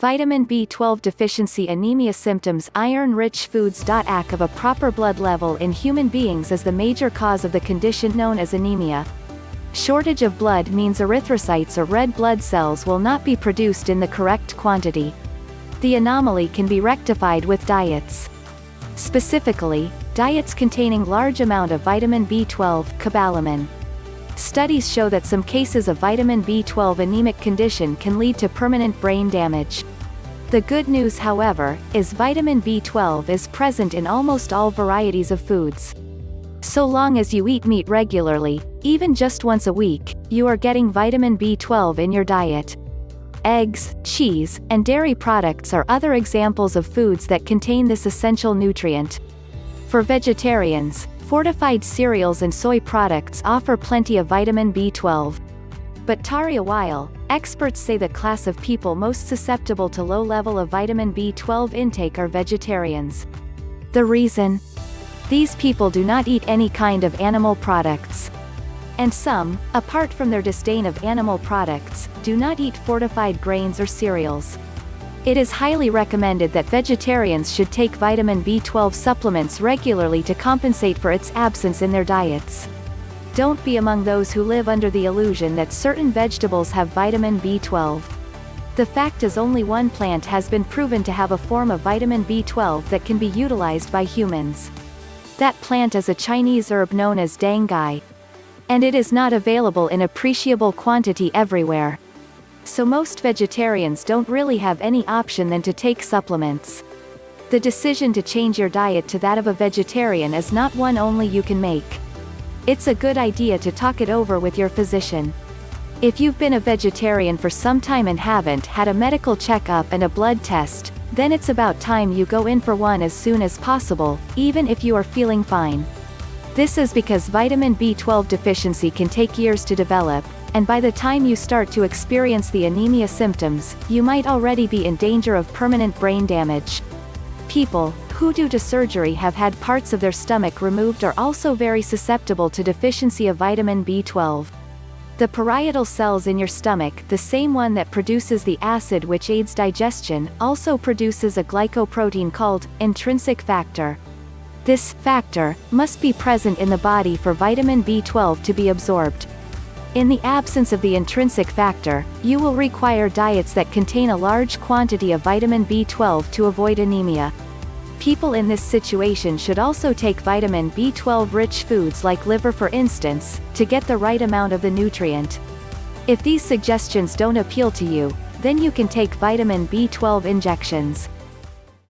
Vitamin B12 deficiency anemia symptoms Iron-rich foods. Ack of a proper blood level in human beings is the major cause of the condition known as anemia. Shortage of blood means erythrocytes or red blood cells will not be produced in the correct quantity. The anomaly can be rectified with diets. Specifically, diets containing large amount of vitamin B12 cobalamin. Studies show that some cases of vitamin B12 anemic condition can lead to permanent brain damage. The good news however, is vitamin B12 is present in almost all varieties of foods. So long as you eat meat regularly, even just once a week, you are getting vitamin B12 in your diet. Eggs, cheese, and dairy products are other examples of foods that contain this essential nutrient. For vegetarians, Fortified cereals and soy products offer plenty of vitamin B12. But Taria Weil, experts say the class of people most susceptible to low level of vitamin B12 intake are vegetarians. The reason? These people do not eat any kind of animal products. And some, apart from their disdain of animal products, do not eat fortified grains or cereals. It is highly recommended that vegetarians should take vitamin B12 supplements regularly to compensate for its absence in their diets. Don't be among those who live under the illusion that certain vegetables have vitamin B12. The fact is only one plant has been proven to have a form of vitamin B12 that can be utilized by humans. That plant is a Chinese herb known as dong quai. And it is not available in appreciable quantity everywhere so most vegetarians don't really have any option than to take supplements. The decision to change your diet to that of a vegetarian is not one only you can make. It's a good idea to talk it over with your physician. If you've been a vegetarian for some time and haven't had a medical checkup and a blood test, then it's about time you go in for one as soon as possible, even if you are feeling fine. This is because vitamin B12 deficiency can take years to develop, and by the time you start to experience the anemia symptoms, you might already be in danger of permanent brain damage. People, who due to surgery have had parts of their stomach removed are also very susceptible to deficiency of vitamin B12. The parietal cells in your stomach, the same one that produces the acid which aids digestion, also produces a glycoprotein called intrinsic factor. This factor must be present in the body for vitamin B12 to be absorbed. In the absence of the intrinsic factor, you will require diets that contain a large quantity of vitamin B12 to avoid anemia. People in this situation should also take vitamin B12-rich foods like liver for instance, to get the right amount of the nutrient. If these suggestions don't appeal to you, then you can take vitamin B12 injections.